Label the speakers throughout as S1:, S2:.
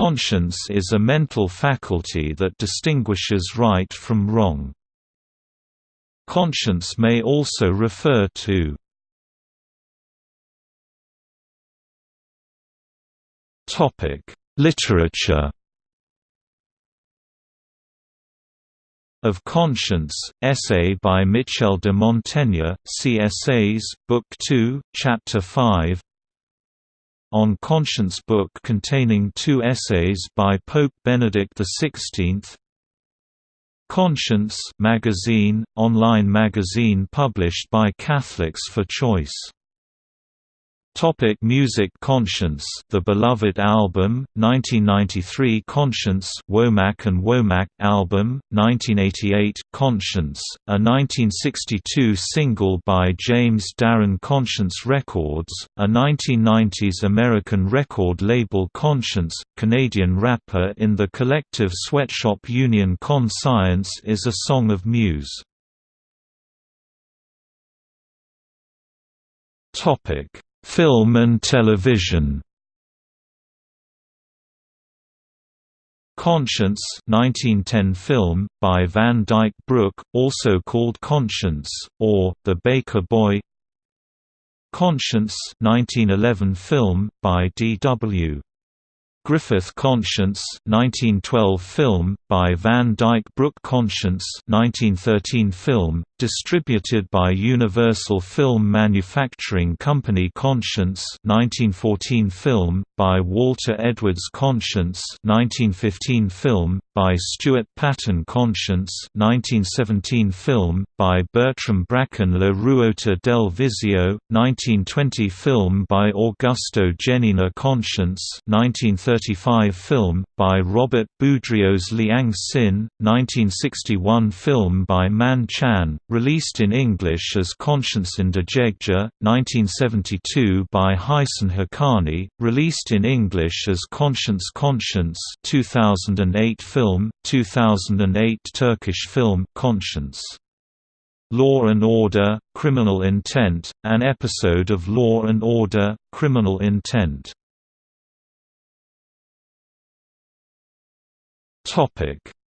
S1: Conscience is a mental faculty that distinguishes right from wrong. Conscience may also refer to Literature Of Conscience, essay by Michel de Montaigne, Essays, Book 2, Chapter 5 On Conscience book containing two essays by Pope Benedict XVI Conscience magazine, online magazine published by Catholics for Choice Topic music Conscience The Beloved Album, 1993 Conscience Womack and Womack Album, 1988 Conscience, a 1962 single by James Darren Conscience Records, a 1990s American record label Conscience, Canadian rapper in the collective sweatshop union Con Science is a song of Muse. Topic Film and television Conscience 1910 film, by Van Dyke Brooke, also called Conscience, or, The Baker Boy Conscience 1911 film, by D.W. Griffith Conscience 1912 film, by Van Dyke Brooke Conscience 1913 film, distributed by Universal Film Manufacturing Company Conscience 1914 film, by Walter Edwards Conscience 1915 film, by Stuart Paton Conscience 1917 film, by Bertram Bracken La Ruota del Vizio, 1920 film by Augusto Genina Conscience 1935 film, by Robert Boudrioz Liang Sin, 1961 film by Man Chan, released in English as Conscience in Indijegja, 1972 by Hasan Hakani, released in English as Conscience Conscience 2008 film, 2008 Turkish film Conscience. Law and Order, Criminal Intent, an episode of Law and Order, Criminal Intent.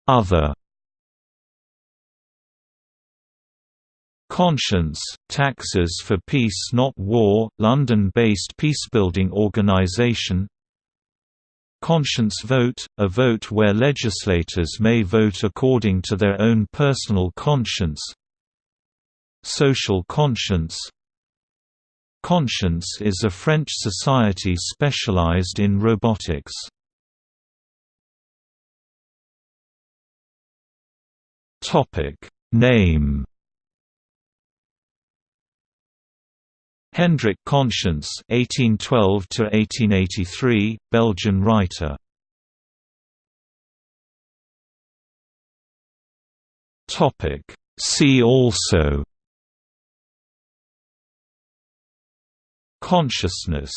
S1: Other Conscience, Taxes for Peace Not War, London-based peacebuilding organisation Conscience vote, a vote where legislators may vote according to their own personal conscience Social conscience Conscience is a French society specialized in robotics. Name Hendrik Conscience (1812–1883), Belgian writer. Topic. See also. Consciousness